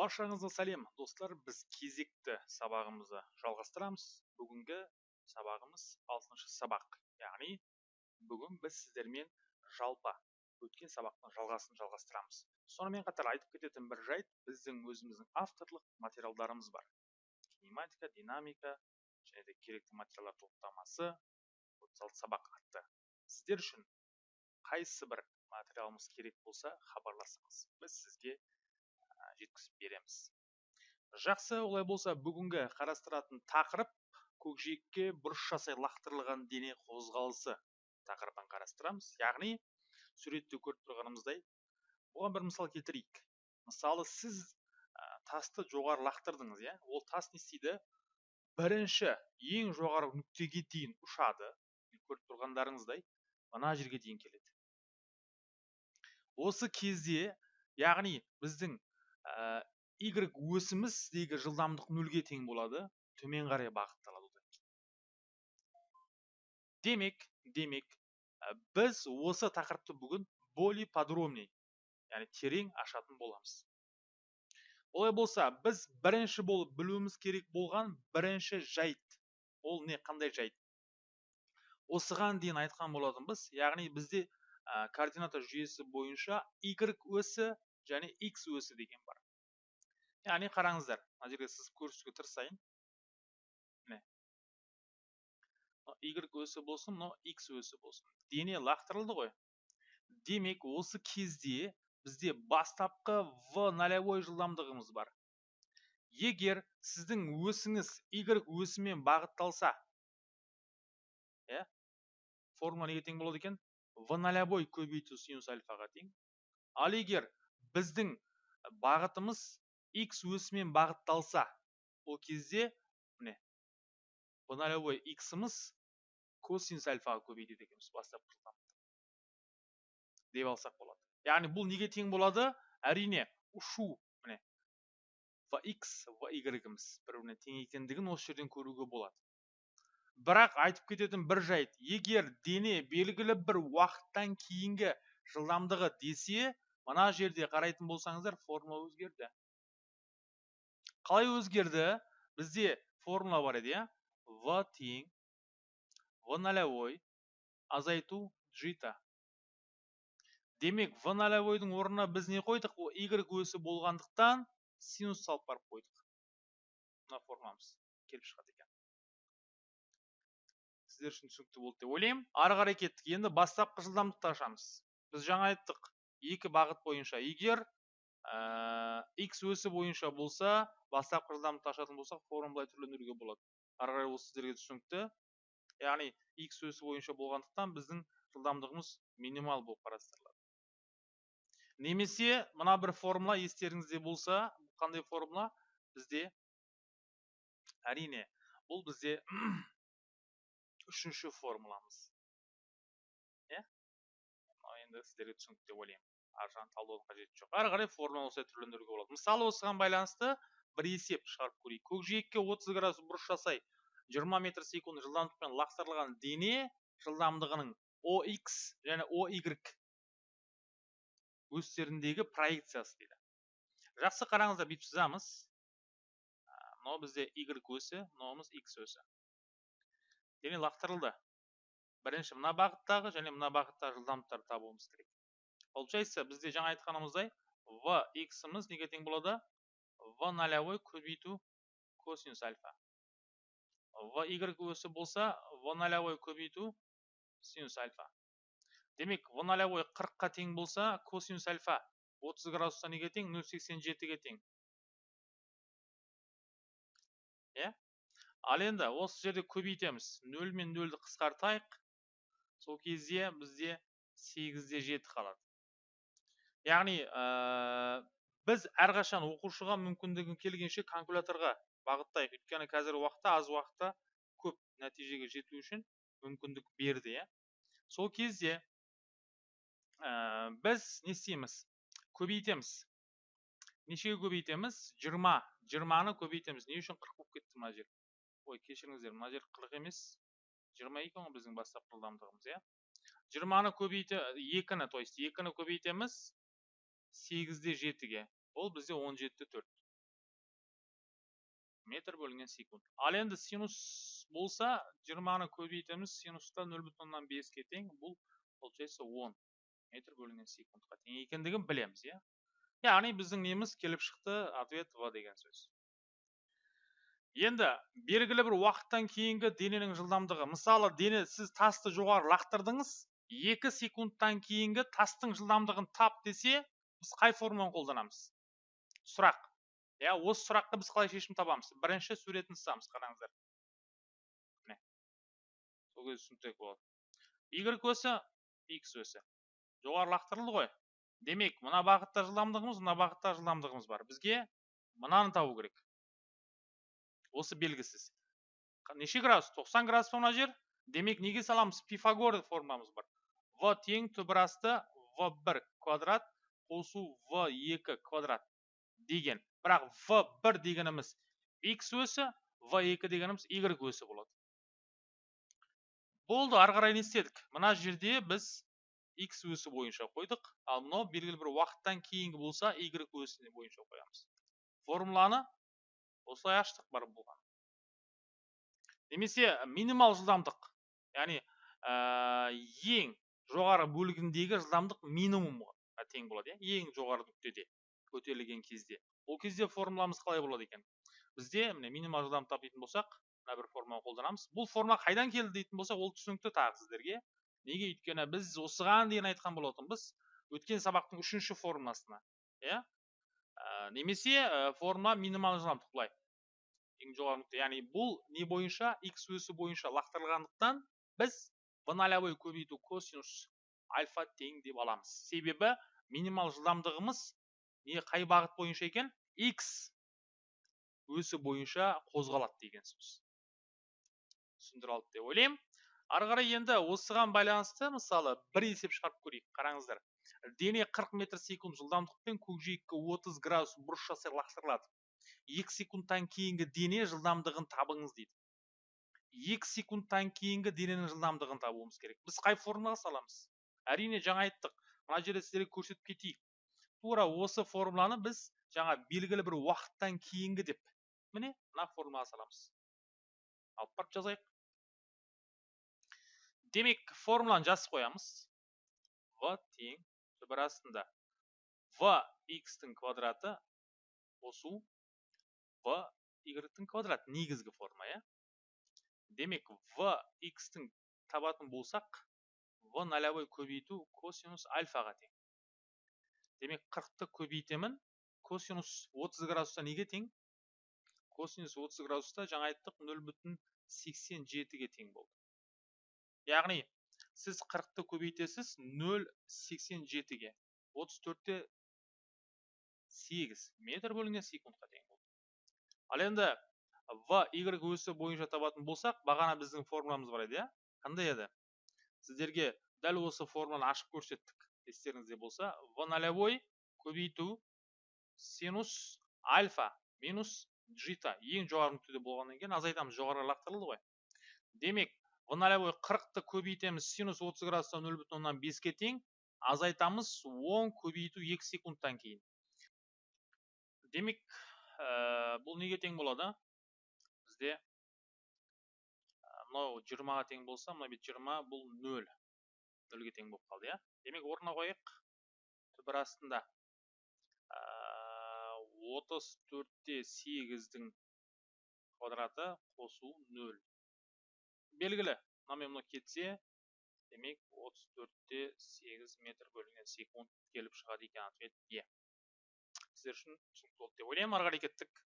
баршаңызға сәлем достар. Біз кезекті сабағымызды жалғастырамыз. Бүгінгі сабағымыз алтыншы сабақ. Яғни бүгін біз сіздермен жалпы өткен сабақтың жалғасын жалғастырамыз. Сонымен қатар айтып кететін бір жайт біздің өзіміздің авторлық материалдарымыз бар. Кинематика динамика және де керекті материалдар топтамасы отыз алты сабақ атты. Сіздер үшін қайсы бір материалымыз керек болса хабарласыңыз. Біз сізге жеткізіп береміз. Жақсы олай болса бүгінгі қарастыратын тақырып көкжиекке бұрыш жасай лақтырылған дене қозғалысы тақырыбын қарастырамыз. Яғни суретте көріп тұрғанымыздай бұған бір мысал келтірейік. Мысалы сіз тасты жоғары лақтырдыңыз иә? Ол тас не істейді? Бірінші ең жоғары нүктеге дейін ұшады. Көріп тұрғандарыңыздай мына жерге дейін келеді. Осы кезде яғни біздің y өсіміздегі жылдамдық нөлге тең болады. Төмен қарай бағытталады демек демек ә, біз осы тақырыпты бүгін более подробный яғни терең ашатын боламыз. Олай болса біз бірінші болып білуіміз керек болған бірінші жайт. Ол не қандай жайт? Осыған дейін айтқан болатынбыз яғни бізде ә, координата жүйесі бойынша y өсі және x өсі деген бар. Яғни қараңыздар мына жерге сызып көрсетуге тырысайын. Міне. Y өсі болсын мынау x өсі болсын. Дене лақтырылды ғой. Демек осы кезде бізде бастапқы в нолевой жылдамдығымыз бар. Егер сіздің өсіңіз y өсімен бағытталса иә формула неге тең болады екен? В нолевой көбейту синус альфаға тең. Ал егер біздің бағытымыз x өсімен бағытталса ол кезде міне нолевой иксіміз косинус альфаға көбейтеді екенбіз бастапқы деп алсақ болады. Яғни бұл неге тең болады? Әрине ұшу міне в x в y-іміз бір біріне тең екендігін осы жерден көруге болады. Бірақ айтып кететін бір жайт егер дене белгілі бір уақыттан кейінгі жылдамдығы десе мына жерде қарайтын болсаңыздар формула өзгерді. Қалай өзгерді? Бізде формула бар еді иә? В тең в нолевой азайту джита. Демек в нолевойдың орнына біз не қойдық? Ол y өсі болғандықтан синус салып барып қойдық. Мына формуламыз келіп шығады екен. Сіздер үшін түсінікті болды деп ойлаймын. Ары қарай кеттік. Енді бастапқы жылдамдықты ашамыз. Біз жаңа айттық. Екі бағыт бойынша егер ә, x өсі бойынша болса бастапқы жылдамдықты ашатын болсақ формула түрлендіруге болады. Ары қарай ол сіздерге түсінікті. Яғни x өсі бойынша болғандықтан біздің жылдамдығымыз минимал болып қарастырылады. Немесе мына бір формула естеріңізде болса қандай формула? Бізде әрине бұл бізде үшінші формуламыз. Енді сіздерге түсінікті деп ойлаймын. Ар жағын талдаудың қажеті жоқ. Ары қарай формуланы осылай түрлендіруге болады. Мысалы осыған байланысты бір есеп шығарып көрейік. Көкжиекке 30 градус бұрыш жасай 20 метр секунд жылдамдықпен лақтырылған дене жылдамдығының OX және OY өстеріндегі проекциясы дейді. Жақсы қараңыздар бүйтіп жазамыз мынау бізде y өсі мынауымыз x өсі. Дене лақтырылды. Бірінші мына бағыттағы және мына бағыттағы жылдамдықтарды табуымыз керек. Получается бізде жаңа айтқанымыздай в иксіміз неге тең болады? В нолевой көбейту косинус альфа. В y өсі болса в нолевой көбейту синус альфа. Демек в нолевой қырыққа тең болса косинус альфа 30 градусқа неге тең? 0,87-ге тең. Иә? Ал енді осы жерде көбейтеміз. 0 мен 0-ді қысқартайық. Сол кезде бізде сегізде жеті қалады. Яғни ә, біз әрқашан оқушыға мүмкіндігі келгенше калькуляторға бағыттайық. Өйткені қазір уақытта аз уақытта көп нәтижеге жету үшін мүмкіндік берді иә. Сол кезде ә, біз не істейміз? Көбейтеміз. Нешеге көбейтеміз? Жиырма. Жиырманы көбейтеміз. Не үшін қырық болып кетті мына жер? Ой кешіріңіздер мына жер қырық емес. Жиырма екі ғой біздің бастапқы жылдамдығымыз иә? жиырманы көбейте екіні то есть екіні көбейтеміз сегізде жетіге. Ол бізде он жетіде төрт. Метр бөлінген секунд. Ал енді синус болса жиырманы көбейтеміз синуста нөл бүтін оннан беске тең бұл получается он метр бөлінген секундқа тең екендігін білеміз иә? Яғни біздің неміз келіп шықты ответ в деген сөз. Енді белгілі бір уақыттан кейінгі дененің жылдамдығы мысалы дене сіз тасты жоғары лақтырдыңыз екі секундтан кейінгі тастың жылдамдығын тап десе біз қай формуланы қолданамыз? Сұрақ. Иә осы сұраққа біз қалай шешім табамыз? Бірінші суретін сызамыз қараңыздар. Сол кезде түсініктірек болады. Y өсі x өсі. Жоғары лақтырылды ғой. Демек мына бағытта жылдамдығымыз мына бағытта жылдамдығымыз бар. Бізге мынаны табу керек. Осы белгісіз. Неше градус? 90 градус мына жер? Демек неге саламыз? Пифагор формуламыз бар. В тең түбірасты в бір квадрат қосу в екі квадрат деген. Бірақ в бір дегеніміз x өсі в екі дегеніміз y өсі болады. Болды ары қарай не істедік? Мына жерде біз x өсі бойынша қойдық. Ал мынау белгілі бір уақыттан кейінгі болса y өсі бойынша қоямыз. Формуланы осылай аштық бар болған немесе минимал жылдамдық. Яғни ең жоғары бөлігіндегі жылдамдық минимумға тең болады иә. Ең жоғары нүктеде көтерілген кезде. Ол кезде формуламыз қалай болады екен? Бізде міне минимал жылдамдық табитын болсақ мына бір формуланы қолданамыз. Бұл формула қайдан келді дейтін болсақ ол түсінікті тағы сіздерге. Неге? Өйткені біз осыған дейін айтқан болатынбыз. Өткен сабақтың үшінші формуласына иә. Ә, немесе ә, формула минимал жылдамдық былай ең жоғары нүкте яғни бұл не бойынша x өсі бойынша лақтырылғандықтан біз в нолевой көбейту косинус альфа тең деп аламыз. Себебі минимал жылдамдығымыз не қай бағыт бойынша екен? X өсі бойынша қозғалады деген сөз. Түсіндіре алды деп ойлаймын. Ары қарай енді осыған байланысты мысалы бір есеп шығарып көрейік. Қараңыздар. Дене 40 метр секунд жылдамдықпен көкжиекке 30 градус бұрыш жасай лақтырылады. Екі секундтан кейінгі дене жылдамдығын табыңыз дейді. Екі секундтан кейінгі дененің жылдамдығын табуымыз керек. Біз қай формулаға саламыз? Әрине жаңа айттық. Мына жерде сіздерге көрсетіп кетейік. Тура осы формуланы біз жаңа белгілі бір уақыттан кейінгі деп міне мына формулаға саламыз. Алып барып жазайық. Демек формуланы жазып қоямыз. В тең. Түбір астында. В x-тің квадраты қосу. В y-тің квадраты негізгі форма иә? Демек в x-тің табатын болсақ в нолевой көбейту косинус альфаға тең. Демек 40-ты көбейтемін. Косинус 30 градуста неге тең? Косинус 30 градуста жаңа айттық 0,87-ге тең болды. Яғни сіз 40-ты көбейтесіз 0,87-ге 34-те 8 метр бөлінген секундқа тең болды. Ал енді в y өсі бойынша табатын болсақ бағана біздің формуламыз бар еді иә? Қандай еді? Сіздерге дәл осы формуланы ашып көрсеттік. Естеріңізде болса в нолевой көбейту синус альфа минус джита ең жоғары нүктеде болғаннан кейін азайтамыз. Жоғары лақтырылды ғой. Демек в нолевой қырықты көбейтеміз синус 30 градустан нөл бүтін оннан беске тең азайтамыз он көбейту екі секундтан кейін. Демек ә, бұл неге тең болады? Бізде мынау жиырмаға тең болса мына бет жиырма бұл нөл. Нөлге тең болып қалды иә? Демек орнына қояйық түбір астында. Отыз төртте сегіздің квадраты қосу нөл. Белгілі. Мынамен мынау кетсе демек отыз төртте сегіз метр бөлінген секунд келіп шығады екен ответ е сіздер үшін түсінікті болды деп ойлаймын. Ары қарай кеттік.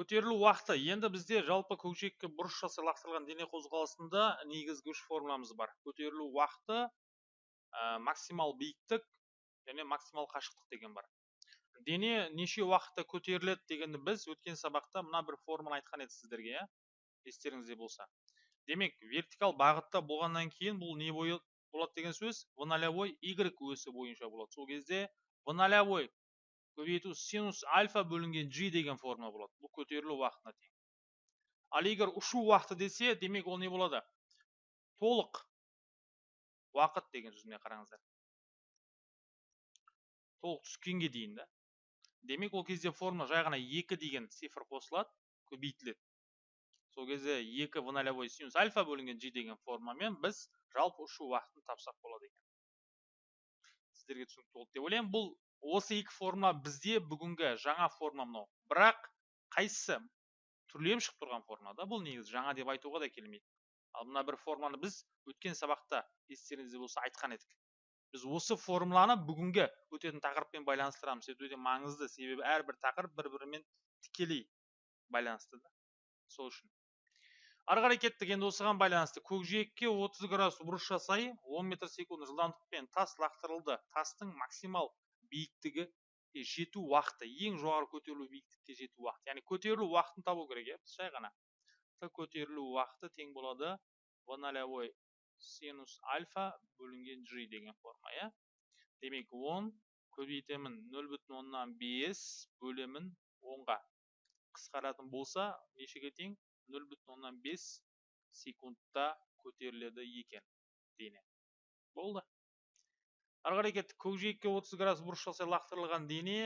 Көтерілу уақыты. Енді бізде жалпы көкжиекке бұрыш жасай лақтырылған дене қозғалысында негізгі үш формуламыз бар. Көтерілу уақыты ә, максимал биіктік және максимал қашықтық деген бар. Дене неше уақытта көтеріледі дегенді біз өткен сабақта мына бір форманы айтқан едік сіздерге иә. Естеріңізде болса. Демек вертикал бағытта болғаннан кейін бұл не бойы болады деген сөз? В нолевой y өсі бойынша болады. Сол кезде в нолевой көбейту синус альфа бөлінген g деген форма болады. Бұл көтерілу уақытына тең. Ал егер ұшу уақыты десе демек ол не болады? Толық уақыт деген сөз міне қараңыздар. Толық түскенге дейін да. Демек ол кезде формула жай ғана екі деген цифр қосылады көбейтіледі. Сол кезде екі в нолевой синус альфа бөлінген g деген формамен біз жалпы ұшу уақытын тапсақ болады екен. Сіздерге түсінікті болды деп ойлаймын. Бұл осы екі формула бізде бүгінгі жаңа форма мынау. Бірақ қайсысы түрленіп шығып тұрған форма да бұл негізі жаңа деп айтуға да келмейді. Ал мына бір форманы біз өткен сабақта естеріңізде болса айтқан едік. Біз осы формуланы бүгінгі өтетін тақырыппен байланыстырамыз. Это өте маңызды. Себебі әрбір тақырып бір бірімен тікелей байланысты да. Сол үшін ары қарай кеттік енді осыған байланысты көкжиекке 30 градус бұрыш жасай 10 метр секунд жылдамдықпен тас лақтырылды. Тастың максимал биіктігі жету уақыты ең жоғары көтерілу биіктікке жету уақыты. Яғни көтерілу уақытын табу керек иә жай ғана. Көтерілу уақыты тең болады. В нолевой синус альфа бөлінген g деген форма иә. Демек 10 көбейтемін 0 бүтін оннан бес бөлемін онға. Қысқаратын болса нешеге тең? 0 бүтін оннан бес секундта көтеріледі екен дене. Болды. Ары қарай кеттік. Көкжиекке 30 градус бұрыш жасай лақтырылған дене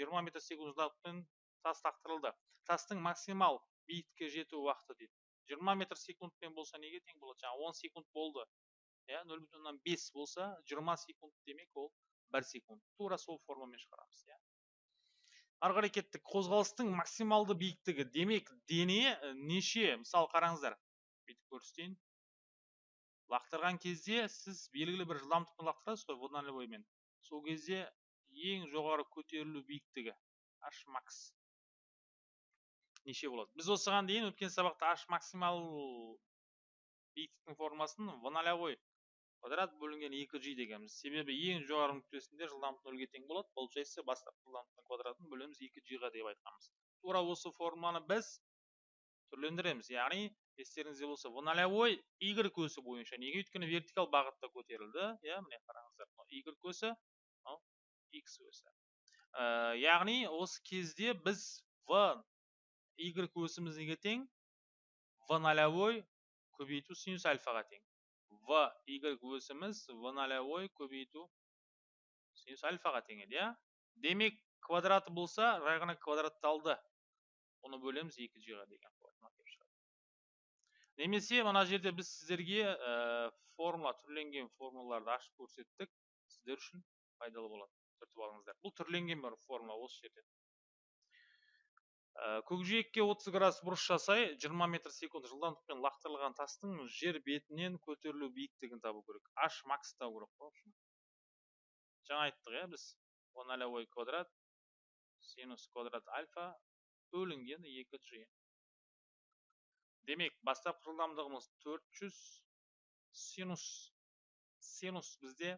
20 метр секунд жылдамдықпен тас лақтырылды. Тастың максимал биіктікке жету уақыты дейді. Жиырма метр секундпен болса неге тең болады? Жаңағы он секунд болды. Иә нөл бүтін оннан бес болса жиырма секунд демек ол бір секунд. Тура сол формамен шығарамыз иә. Ары қозғалыстың максималды биіктігі. Демек дене неше мысалы қараңыздар. Бүйтіп көрсетейін. Лақтырған кезде сіз белгілі бір жылдамдықпен лақтырасыз ғой боймен сол кезде ең жоғары көтерілу биіктігі h макс неше болады? Біз осыған дейін өткен сабақта h максимал биіктіктің формасын нолевой квадрат бөлінген екі g дегенбіз себебі ең жоғары нүктесінде жылдамдық нөлге тең болады. Получается бастапқы жылдамдықтың квадратын бөлеміз екі g ға деп айтқанбыз. Тура осы форманы біз түрлендіреміз. Яғни естеріңізде болса в нолевой y көсі бойынша неге? Өйткені вертикал бағытта көтерілді. Иә міне қараңыздар. Y көсі мынау x өсі ә, яғни осы кезде біз в y көсіміз тең в нолевой көбейту синус альфаға тең. В y өсіміз в нолевой көбейту синус альфаға тең еді иә демек квадраты болса жай ғана квадратталды оны бөлеміз екі жиға деген немесе мына жерде біз сіздерге ә, формула түрленген формулаларды ашып көрсеттік сіздер үшін пайдалы болады түртіп алыңыздар бұл түрленген бір формула осы жерде Э, көкжиекке 30 градус бұрыш жасай 20 метр секунд жылдамдықпен лақтырылған тастың жер бетінен көтерілу биіктігін табу керек. H макс табу керек қой жаңа айттық иә біз. нолевой квадрат синус квадрат альфа бөлінген 2g демек бастапқы жылдамдығымыз 400 синус синус бізде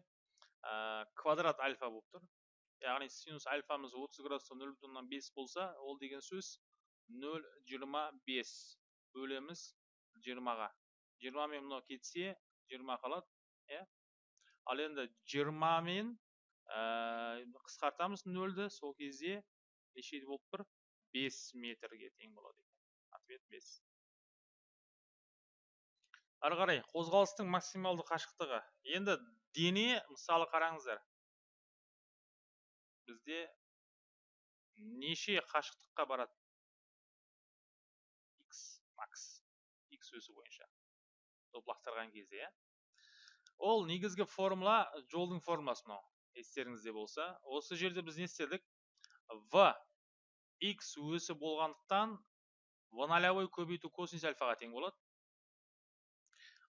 ә, квадрат альфа болып тұр. Яғни синус альфамыз 30 градуста 0,5 болса ол деген сөз 0,25 бөлеміз 20-ға 20 мен мынау кетсе 20 қалады ал енді 20 мен ә, қысқартамыз 0-ді сол кезде неше болып тұр 5 метрге тең болады екен ответ 5 ары қарай қозғалыстың максималды қашықтығы енді дене мысалы қараңыздар бізде неше қашықтыққа барады? X макс. X өсі бойынша. Доп лақтырған кезде иә. Ол негізгі формула жолдың формуласы мынау естеріңізде болса. Осы жерде біз не істедік? В x өсі болғандықтан в нолевой көбейту косинус альфаға тең болады.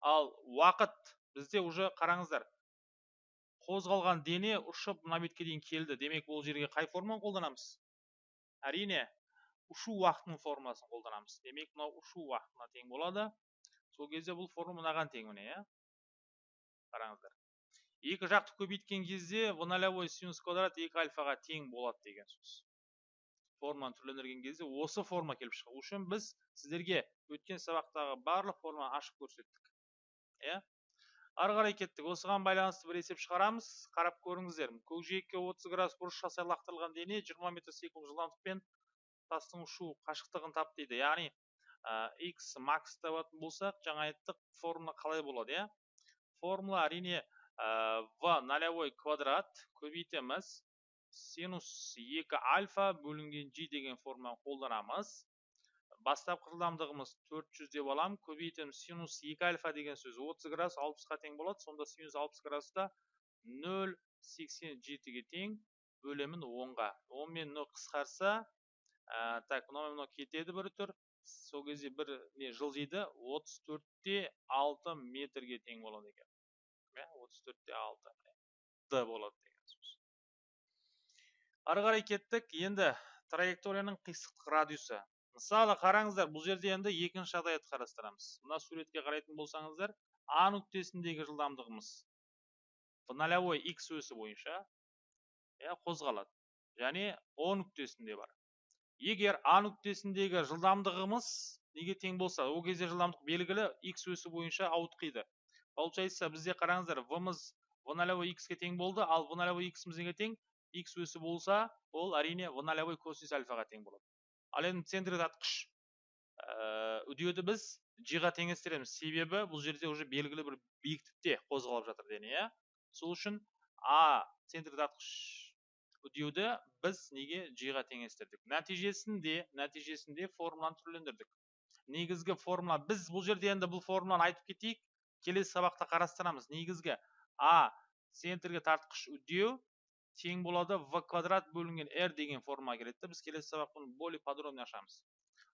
Ал уақыт бізде уже қараңыздар қозғалған дене ұшып мына бетке дейін келді. Демек бұл жерге қай форманы қолданамыз? Әрине ұшу уақытының формасын қолданамыз. Демек мынау ұшу уақытына тең болады. Сол кезде бұл форма мынаған тең міне иә? Қараңыздар. Екі жақты көбейткен кезде в нолевой синус квадрат екі альфаға тең болады деген сөз. Форманы түрлендірген кезде осы форма келіп шығу үшін біз сіздерге өткен сабақтағы барлық форманы ашып көрсеттік. Иә? Ары қарай кеттік. осыған байланысты бір есеп шығарамыз. Қарап көріңіздер. көкжиекке 30 градус бұрыш жасай лақтырылған дене 20 метр секунд жылдамдықпен тастың ұшу қашықтығын тап дейді. Яғни x макс табатын болсақ жаңа айттық формула қалай болады иә? Формула әрине в нолевой квадрат көбейтеміз синус 2 альфа бөлінген g деген форманы қолданамыз. Бастапқы жылдамдығымыз 400 деп аламын көбейтеміз синус 2 альфа деген сөз 30 градус 60-ға тең болады. Сонда синус 60 градуста 0,87-ге тең бөлемін 10-ға 10 мен 0 қысқарса ә, так мынау мынау кетеді бір түр. Сол кезде бір не жылжиды 34-те 6 метрге тең болады екен. Иә 34-те 6 д болады деген сөз. Ары қарай кеттік. Енді траекторияның қисықтық радиусы. Мысалы қараңыздар бұл жерде енді екінші жағдаятты қарастырамыз мына суретке қарайтын болсаңыздар а нүктесіндегі жылдамдығымыз нолевой x өсі бойынша иә қозғалады. Және о нүктесінде бар. Егер а нүктесіндегі жылдамдығымыз неге тең болса ол кезде жылдамдық белгілі x өсі бойынша ауытқиды. Получается бізде қараңыздар в мыз в нолевой x ке тең болды ал в нолевой x неге тең x өсі болса ол әрине в нолевой косинус альфаға тең болады. Ал енді центр тартқыш үдеуді біз g-ға теңестіреміз. Себебі бұл жерде уже белгілі бір биіктікте қозғалып жатыр дене иә. Сол үшін а центр тартқыш үдеуді біз неге g-ға теңестірдік? Нәтижесінде нәтижесінде формуланы түрлендірдік. Негізгі формула біз бұл жерде енді бұл формуланы айтып кетейік. Келесі сабақта қарастырамыз. Негізгі а центрге тартқыш үдеу тең болады в квадрат бөлінген r деген форма келеді біз келесі сабақ бұны более подробно ашамыз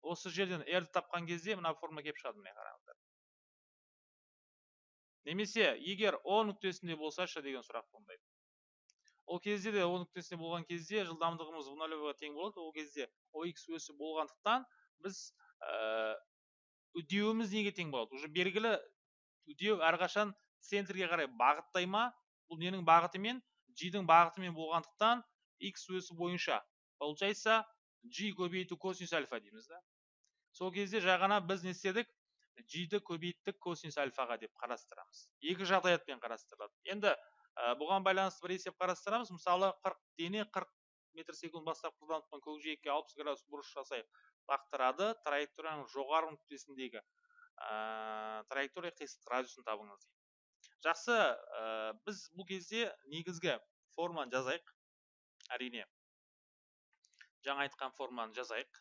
осы жерден r тапқан кезде мына форма келіп шығады міне қараңыздар немесе егер о нүктесінде болсашы деген сұрақ туындайды ол кезде де о нүктесінде болған кезде жылдамдығымыз в нолевойға тең болады ол кезде ox өсі болғандықтан біз үдеуіміз неге тең болады уже белгілі үдеу әрқашан центрге қарай бағыттай ма бұл ненің бағытымен g-дің бағытымен болғандықтан x өсі бойынша. Получается g көбейту косинус альфа дейміз да. Сол кезде жаңа біз не істедік? G-ді көбейттік косинус альфаға деп қарастырамыз. Екі жағдаятпен қарастырылады. Енді бұған байланысты бір есеп қарастырамыз. Мысалы 40 дене 40 метр секунд бастапқы жылдамдықпен көкжиекке 60 градус бұрыш жасай лақтырады. Траекторияның жоғары нүктесіндегі траектория қисық радиусын табыңыз жақсы ә, біз бұл кезде негізгі форманы жазайық әрине. Жаңа айтқан форманы жазайық.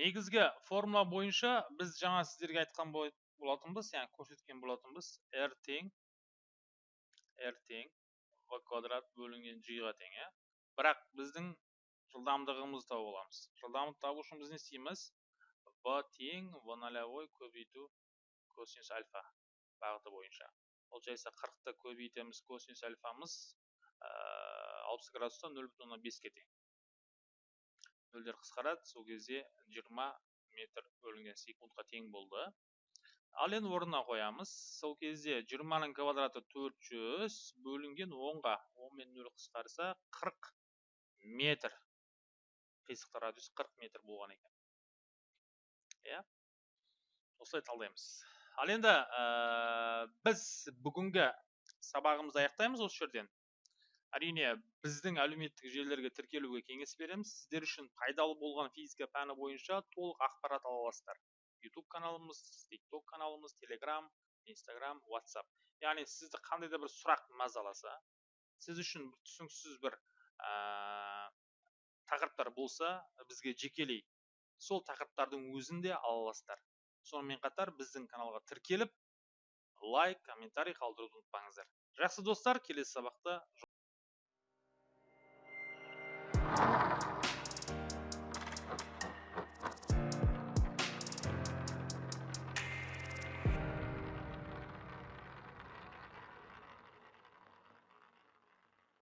Негізгі формула бойынша біз жаңа сіздерге айтқан болатынбыз яғни көрсеткен болатынбыз. R тең r тең v квадрат бөлінген g ға тең иә. Бірақ біздің жылдамдығымызды тауып аламыз жылдамдықты табу үшін біз не істейміз? V тең в нолевой көбейту косинус альфа бағыты бойынша. Получается қырықты көбейтеміз косинус альфамыз алпыс градуста нөл бүтін оннан беске тең. Нөлдер қысқарады сол кезде жиырма метр бөлінген секундқа тең болды. Ал енді орнына қоямыз. Сол кезде жиырманың квадраты төрт жүз бөлінген онға он мен нөл қысқарса қырық метр. Қисықтық радиус қырық метр болған екен. Иә. Осылай талдаймыз. Ал енді ә, біз бүгінгі сабағымызды аяқтаймыз осы жерден. Әрине біздің әлеуметтік желілерге тіркелуге кеңес береміз. Сіздер үшін пайдалы болған физика пәні бойынша толық ақпарат ала аласыздар. Ютуб каналымыз тикток каналымыз телеграм инстаграм ватсап яғни сізді қандай да бір сұрақ мазаласа сіз үшін түсініксіз бір ә, тақырыптар болса бізге жекелей сол тақырыптардың өзін де ала аласыздар сонымен қатар біздің каналға тіркеліп лайк комментарий қалдыруды ұмытпаңыздар. Жақсы достар келесі сабақта